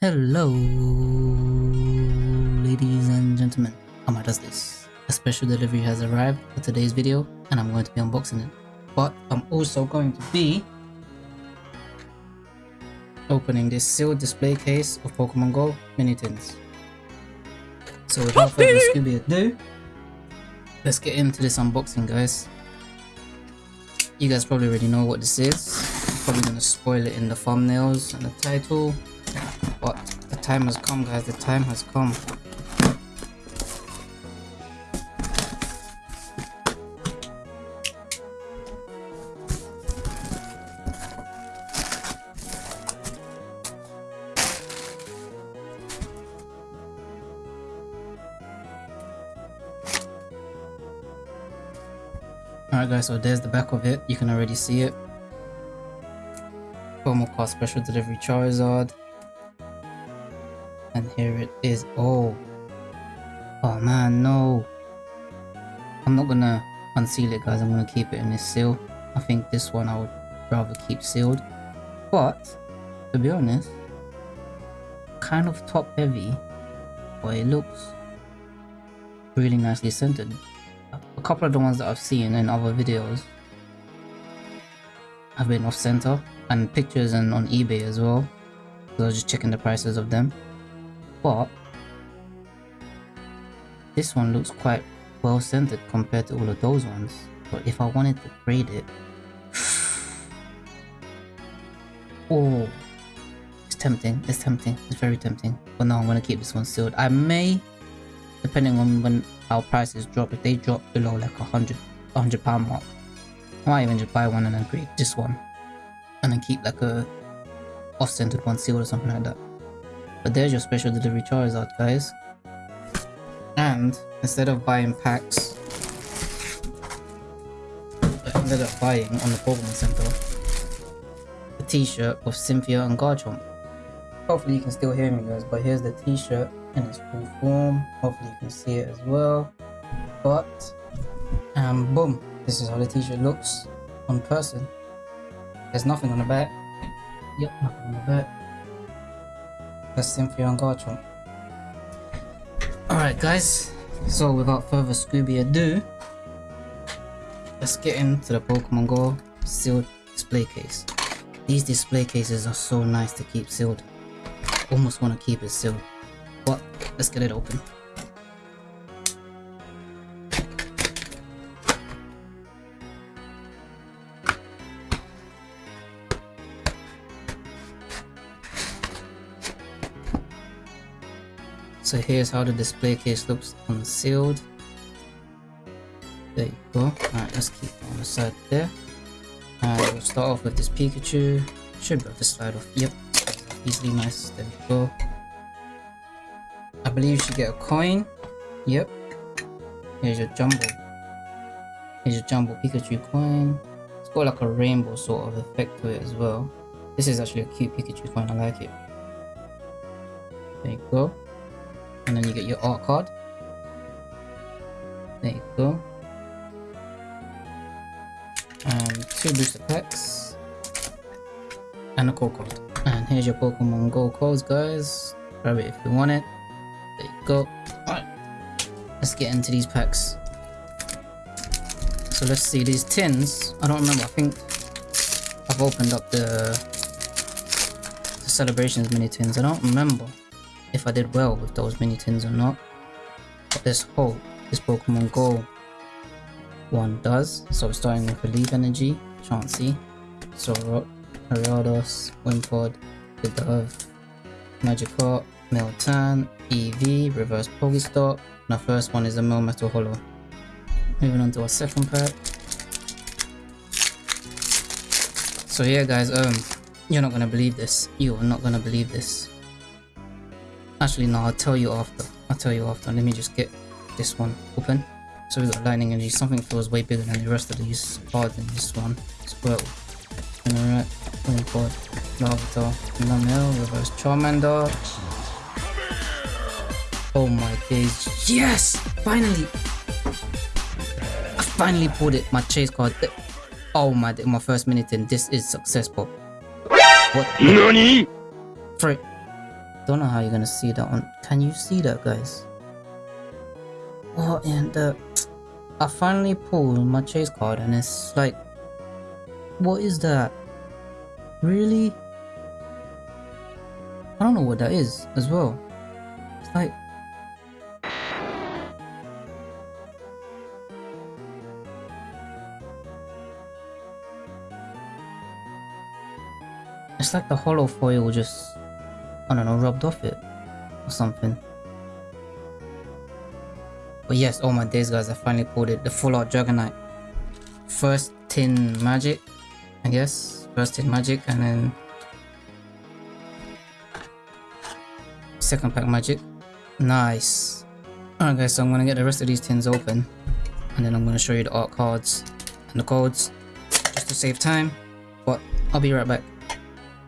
Hello, ladies and gentlemen. How does this? A special delivery has arrived for today's video and I'm going to be unboxing it. But I'm also going to be opening this sealed display case of Pokemon Go mini tins. So without further ado, let's get into this unboxing guys. You guys probably already know what this is. Probably gonna spoil it in the thumbnails and the title time has come guys, the time has come. Alright guys, so there's the back of it. You can already see it. Promo code special delivery Charizard and here it is. Oh. Oh man no. I'm not gonna unseal it guys. I'm gonna keep it in this seal. I think this one i would rather keep sealed. But to be honest kind of top heavy but it looks really nicely scented a couple of the ones that i've seen in other videos have been off center and pictures and on ebay as well. So i was just checking the prices of them but this one looks quite well scented compared to all of those ones. But if I wanted to grade it oh it's tempting it's tempting it's very tempting. But no I'm gonna keep this one sealed. I may depending on when our prices drop if they drop below like a hundred a hundred pound mark I might even just buy one and then grade this one. And then keep like a off-centered one sealed or something like that but there's your special delivery Charizard, guys. And instead of buying packs, I ended up buying on the Pokemon Center a t-shirt of Cynthia and Garchomp. Hopefully you can still hear me guys, but here's the t-shirt in its full form. Hopefully you can see it as well. But, and boom, this is how the t-shirt looks on person. There's nothing on the back. Yep, nothing on the back. That's Cynthia and Garchomp. Alright guys, so without further Scooby ado, let's get into the Pokemon Go sealed display case. These display cases are so nice to keep sealed. Almost want to keep it sealed. But let's get it open. So here's how the display case looks unsealed. There you go. Alright, let's keep it on the side there. And we'll start off with this Pikachu. Should be able to slide off. Yep. Easily nice. There we go. I believe you should get a coin. Yep. Here's your jumbo. Here's your jumbo Pikachu coin. It's got like a rainbow sort of effect to it as well. This is actually a cute Pikachu coin. I like it. There you go and then you get your art card. There you go. And two booster packs. And a code card. And here's your Pokemon Go codes, guys. Grab it if you want it. There you go. Alright. Let's get into these packs. So let's see these tins. I don't remember. I think I've opened up the, the celebrations mini tins. I don't remember if I did well with those mini tins or not. But let's hope this Pokemon Go one does. So starting with Leaf Energy, Chansey, Solrock, Ariados, Wimpod, Pidove, Magikarp, Miltank, Eevee, Reverse Pokestop, and our first one is a Melmetal Holo. Moving on to our second pack. So yeah guys, um, you're not gonna believe this. You are not gonna believe this. Actually, no, I'll tell you after. I'll tell you after. Let me just get this one open. So we got Lightning Energy. Something feels way bigger than the rest of these cards in this one. Squirtle. Spinarak. Wimpod. Larvitar. Numel. Reverse Charmander. Oh my days. Yes! Finally! I finally pulled it. My chase card. Oh my my first minute and This is successful. What? NANI? Frick. Don't know how you're gonna see that one. Can you see that, guys? Oh, and the... I finally pulled my chase card and it's like... What is that? Really? I don't know what that is as well. It's like... It's like the hollow foil just, I don't know, rubbed off it or something. But yes, oh my days guys, I finally pulled it. The full art Dragonite. First tin magic, I guess. First tin magic and then second pack magic. Nice. Alright guys, so I'm gonna get the rest of these tins open and then I'm gonna show you the art cards and the codes just to save time. But I'll be right back.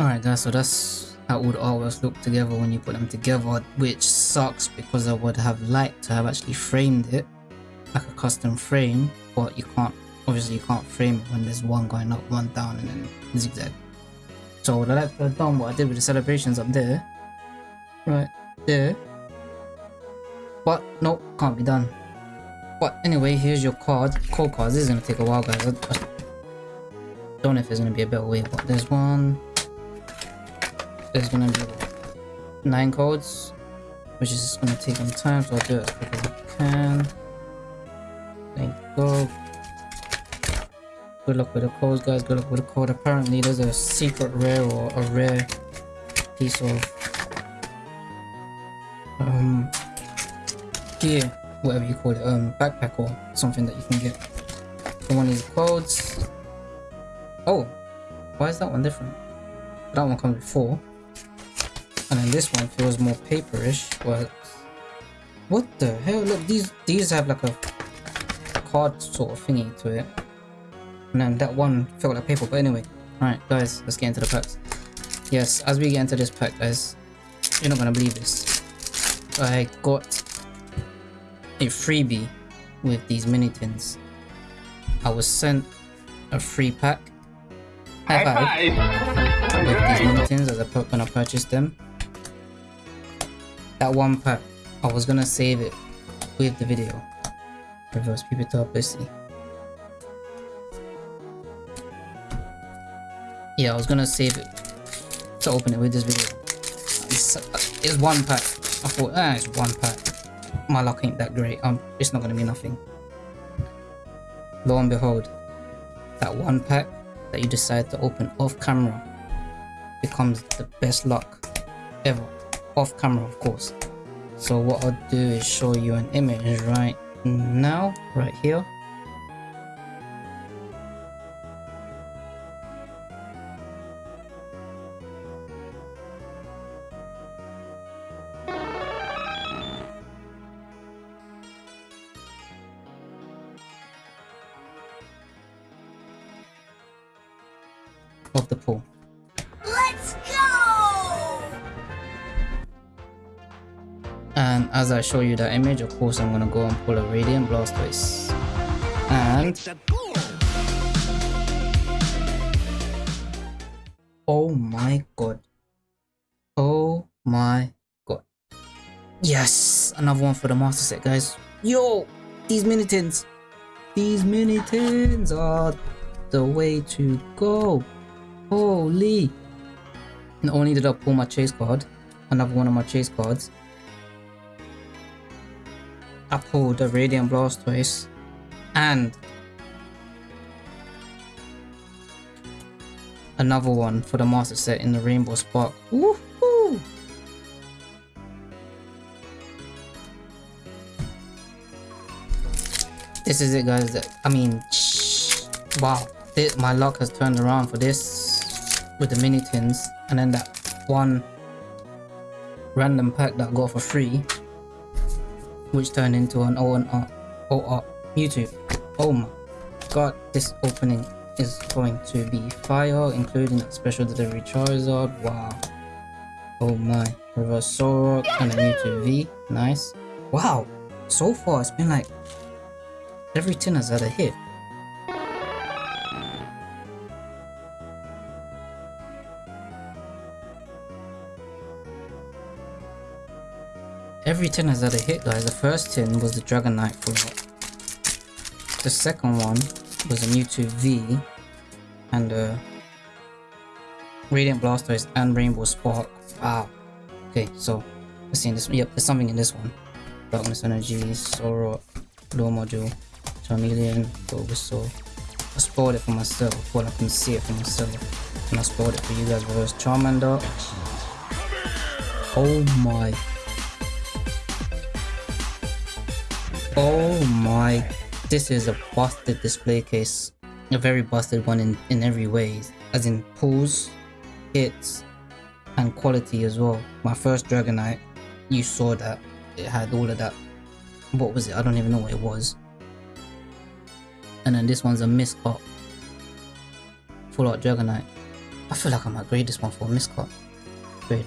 Alright guys, so that's all the artworks look together when you put them together, which sucks because I would have liked to have actually framed it like a custom frame, but you can't, obviously you can't frame it when there's one going up, one down and then zigzag. So what I like to have done, what I did with the celebrations up there, right there, but nope, can't be done. But anyway, here's your card, code cards, this is gonna take a while guys, I, I don't know if there's gonna be a better way, but there's one, there's gonna be nine codes, which is just gonna take some time, so I'll do it as quick as I can. Thank you. Go. Good luck with the codes, guys. Good luck with the code. Apparently, there's a secret rare or a rare piece of um gear, whatever you call it, um backpack or something that you can get from one of these codes. Oh, why is that one different? That one comes with four. And then this one feels more paperish, but what the hell? Look, these these have like a card sort of thingy to it. And then that one felt like paper, but anyway. Alright guys, let's get into the packs. Yes, as we get into this pack guys, you're not gonna believe this. I got a freebie with these mini tins. I was sent a free pack. High five! With these mini tins as I when I purchased them that one part I was gonna save it with the video. Reverse pivotal pussy yeah I was gonna save it to open it with this video. It's, it's one pack I thought ah it's one pack my luck ain't that great. Um it's not gonna be nothing. Lo and behold that one pack that you decide to open off camera becomes the best luck ever off camera of course. So what I'll do is show you an image right now right here show you that image, of course, I'm gonna go and pull a Radiant Blastoise. And... Oh my god. Oh my god. Yes! Another one for the master set, guys. Yo! These mini tins! These mini tins are the way to go. Holy! Not only did I pull my chase card, another one of my chase cards, Pulled the Radiant Blastoise and another one for the master set in the Rainbow Spark. Woohoo! This is it guys, I mean, wow, this, my luck has turned around for this with the mini tins and then that one random pack that I got for free which turned into an OR, OR YouTube. Oh my god, this opening is going to be fire, including that special delivery Charizard. Wow. Oh my. Reverse Solrock and a Mewtwo V. Nice. Wow. So far, it's been like every tin has had a hit. Every tin has had a hit guys. The first tin was the Dragonite art. The second one was a Mewtwo V and uh, Radiant Blastoise and Rainbow Spark. Wow. Okay, so let's see in this. one. Yep, there's something in this one. Darkness Energy, Sorrow, Low Module, Charmeleon, Bulbasaur. I spoiled it for myself, well I can see it for myself. And I spoiled it for you guys first. Charmander. Oh my. Oh my. This is a busted display case. A very busted one in, in every way. As in pulls, hits, and quality as well. My first Dragonite, you saw that. It had all of that. What was it? I don't even know what it was. And then this one's a miscut. Full art Dragonite. I feel like I might grade this one for a miscut. Grade.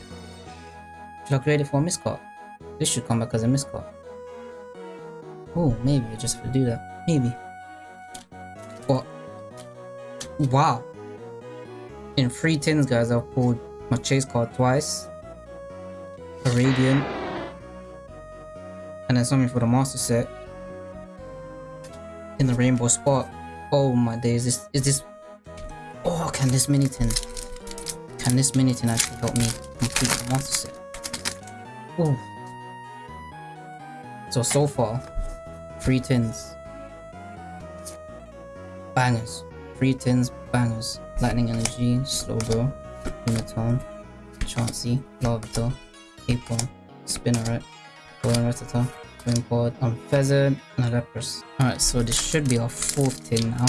Should I grade it for a miscut? This should come back as a miscut. Oh, maybe I just have to do that. Maybe. But wow. In three tins, guys, I've pulled my chase card twice. A radiant. And then something for the master set. In the rainbow Spark. Oh my days, this is this Oh can this mini tin can this mini tin actually help me complete the master set? Oh. So so far, three tins. Bangers. Three tins, bangers. Lightning Energy, slow Slowbro, Lunatone, Chansey, Larvitar, Apon, Spinarak, Golden Rattata, Wimpod, Unfeathered, and a Lapras. Alright, so this should be our fourth tin now.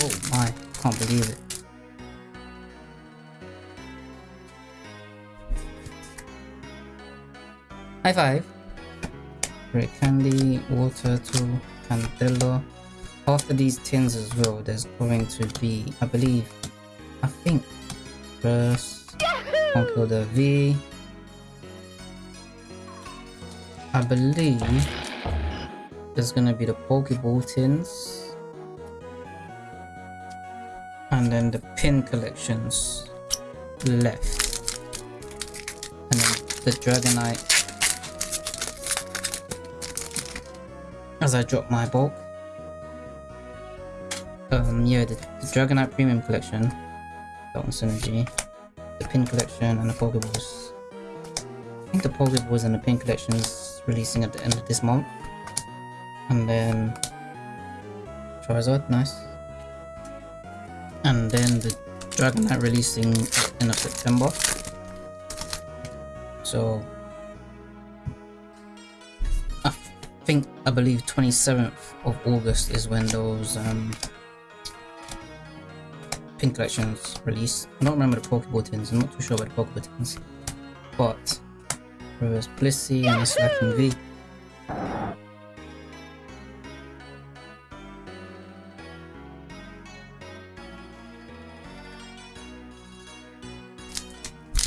Oh my, can't believe it. High five! Great Candy, Water to Candela. After these tins as well, there's going to be, I believe, I think, first, Conkeldurr V. I believe there's gonna be the Pokeball tins. And then the pin collections left. And then the Dragonite as I drop my bulk. Um, yeah, the, the Dragonite Premium Collection, that Synergy, the Pin Collection, and the Pokeballs. I think the Pokeballs and the Pin Collection is releasing at the end of this month. And then Charizard, nice. And then the Dragonite releasing at the end of September. So think I believe 27th of August is when those um, pin collections release. I don't remember the Pokeball tins, I'm not too sure about the Pokeball tins. But there's Blissey and Slaking V.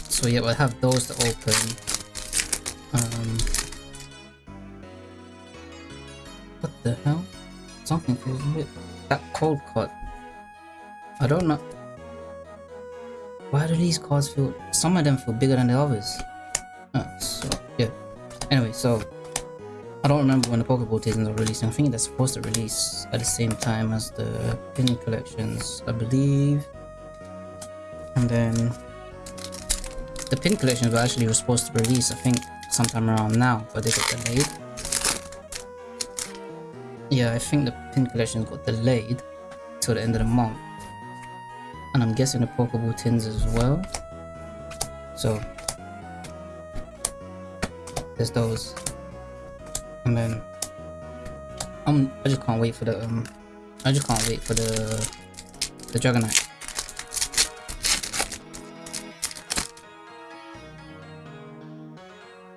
So yeah, we'll have those to open. That cold card. I don't know. Why do these cards feel... Some of them feel bigger than the others. Uh, so, yeah. Anyway, so... I don't remember when the Pokeball Titans are releasing. I think they're supposed to release at the same time as the pin collections, I believe. And then... The pin collections were actually supposed to release, I think, sometime around now, but they got delayed. Yeah, I think the pin collection got delayed till the end of the month. And I'm guessing the Pokeball tins as well. So there's those. And then I'm I just can't wait for the um I just can't wait for the the Dragonite.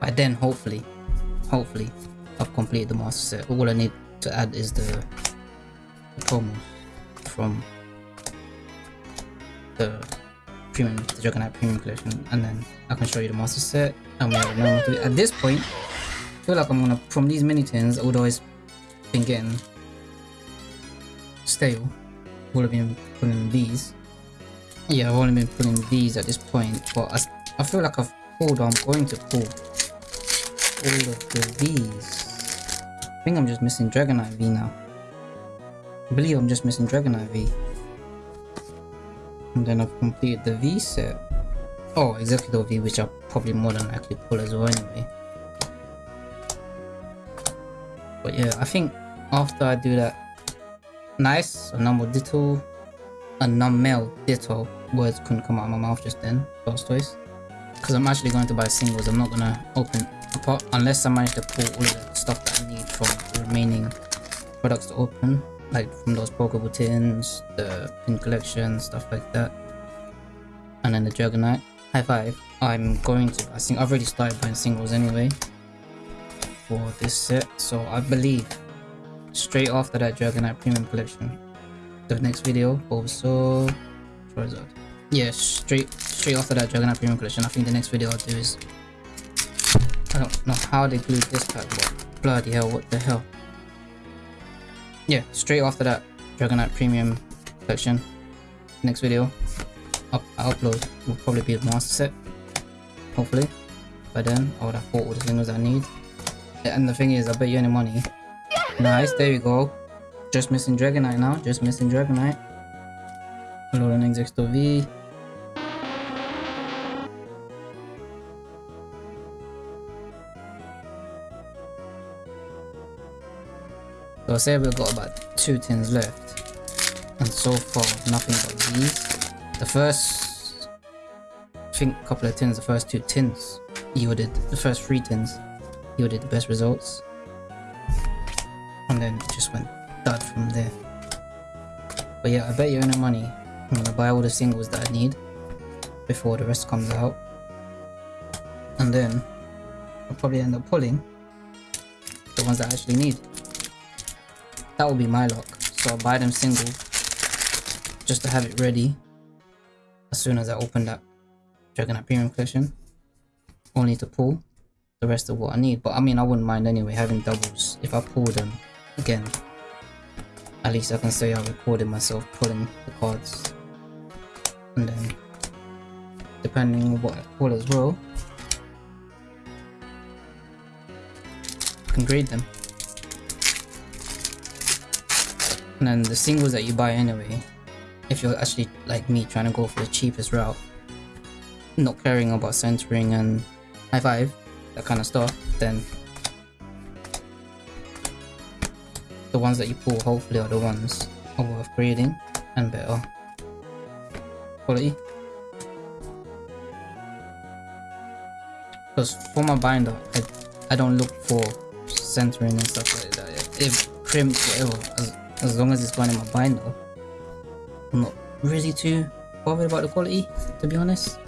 By then hopefully hopefully I've completed the master set. All I need to add is the, the from the premium, the Dragonite premium collection, and then I can show you the master set. And we have At this point, I feel like I'm gonna from these mini tins, although it's been getting stale. Would have been putting these. Yeah, I've only been putting these at this point, but I, I feel like I've pulled, I'm going to pull all of the V's. Think I'm just missing Dragonite V now. I believe I'm just missing Dragonite V. And then I've completed the V set. Oh, Exeggutor V, which I'll probably more than likely pull as well anyway. But yeah, I think after I do that, nice, a number ditto, a non-male ditto, words couldn't come out of my mouth just then, Blastoise. Because I'm actually going to buy singles, I'm not going to open, a pot unless I manage to pull all the stuff that I need from the remaining products to open, like from those Pokeball tins, the pin collection, stuff like that. And then the Dragonite. High five. I'm going to, I think I've already started buying singles anyway for this set, so I believe straight after that Dragonite Premium Collection, the next video, also Charizard. Yeah, straight straight after that Dragonite Premium Collection, I think the next video I'll do is I don't know how they glued this pack, but bloody hell, what the hell. Yeah, straight after that Dragonite Premium Collection, next video up, I upload will probably be a master set, hopefully. By then, I would have bought all the singles I need. And the thing is, I bet you any money. Nice, there we go. Just missing Dragonite now, just missing Dragonite. Hello, an Exeggutor V. So say we've got about two tins left. And so far, nothing but these. The first, I think couple of tins, the first two tins yielded, the first three tins yielded the best results. And then it just went dud from there. But yeah, I bet you're any money I'm gonna buy all the singles that I need before the rest comes out. And then I'll probably end up pulling the ones that I actually need. That will be my luck. So I'll buy them single just to have it ready as soon as I open that Dragonite Premium Collection. Only to pull the rest of what I need. But I mean, I wouldn't mind anyway having doubles. If I pull them again, at least I can say I recorded myself pulling the cards. And then, depending on what I pull as well, I can grade them. And the singles that you buy anyway, if you're actually like me trying to go for the cheapest route, not caring about centering and high five, that kind of stuff, then the ones that you pull hopefully are the ones are worth grading and better quality. Because for my binder, I, I don't look for centering and stuff like that. If crimped, whatever, as, long as it's going in my binder, I'm not really too bothered about the quality, to be honest.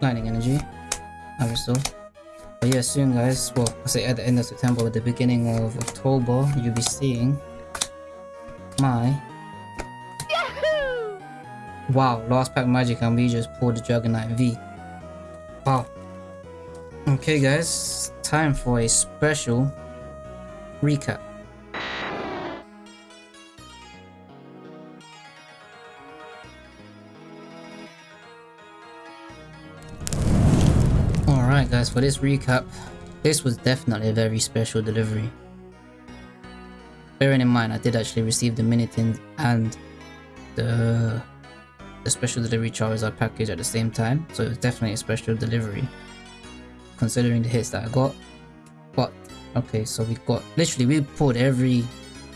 Lightning energy, so. But yeah, soon guys, well, I say at the end of September or the beginning of October, you'll be seeing my Yahoo! Wow, last pack magic and we just pulled the Dragonite V. Wow. Okay guys, time for a special recap. Guys, for this recap, this was definitely a very special delivery. Bearing in mind, I did actually receive the Minitin and the, the special delivery Charizard package at the same time, so it was definitely a special delivery, considering the hits that I got. But, okay, so we got, literally we pulled every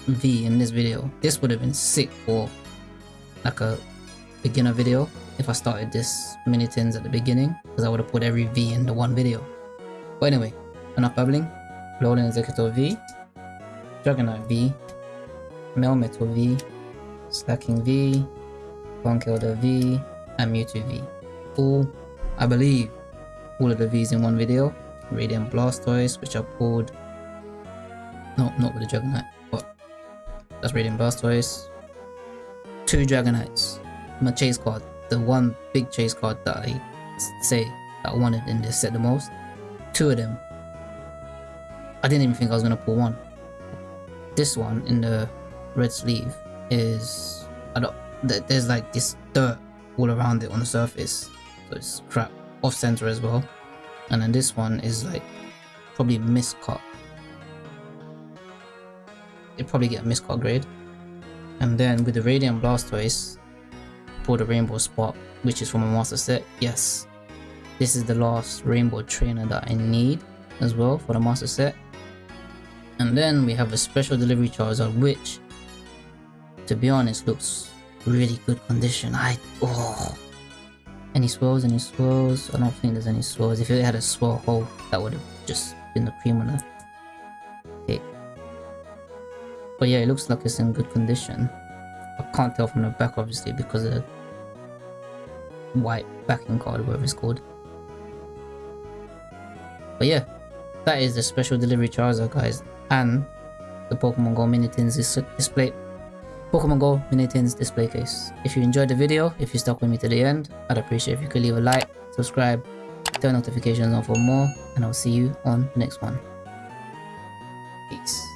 V in this video. This would have been sick for like a beginner video if I started this Minitins at the beginning because I would have put every V in the one video. But anyway, enough babbling. Alolan Exeggutor V, Dragonite V, Melmetal V, Slaking V, Conkeldurr V, and Mewtwo V. All, I believe, all of the Vs in one video. Radiant Blastoise, which I pulled. No, not with the Dragonite, but that's Radiant Blastoise. Two Dragonites. My chase card the one big chase card that I say that I wanted in this set the most. Two of them. I didn't even think I was gonna pull one. This one in the red sleeve is I don't there's like this dirt all around it on the surface. So it's crap. off center as well. And then this one is like probably miscut. It probably get a miscut grade. And then with the Radiant Blastoise, for the Rainbow Spark, which is from a master set, yes. This is the last Rainbow Trainer that I need as well for the master set. And then we have a special delivery Charizard, which, to be honest, looks really good condition. I, oh. Any swirls, any swirls? I don't think there's any swirls. If it had a swirl hole, that would have just been the cream on the cake. But yeah, it looks like it's in good condition. Can't tell from the back obviously because of the white backing card, whatever it's called. But yeah, that is the special delivery Charizard guys and the Pokemon Go Mini Tins display Pokemon Go Mini Tins display case. If you enjoyed the video, if you stuck with me to the end, I'd appreciate if you could leave a like, subscribe, turn notifications on for more, and I'll see you on the next one. Peace.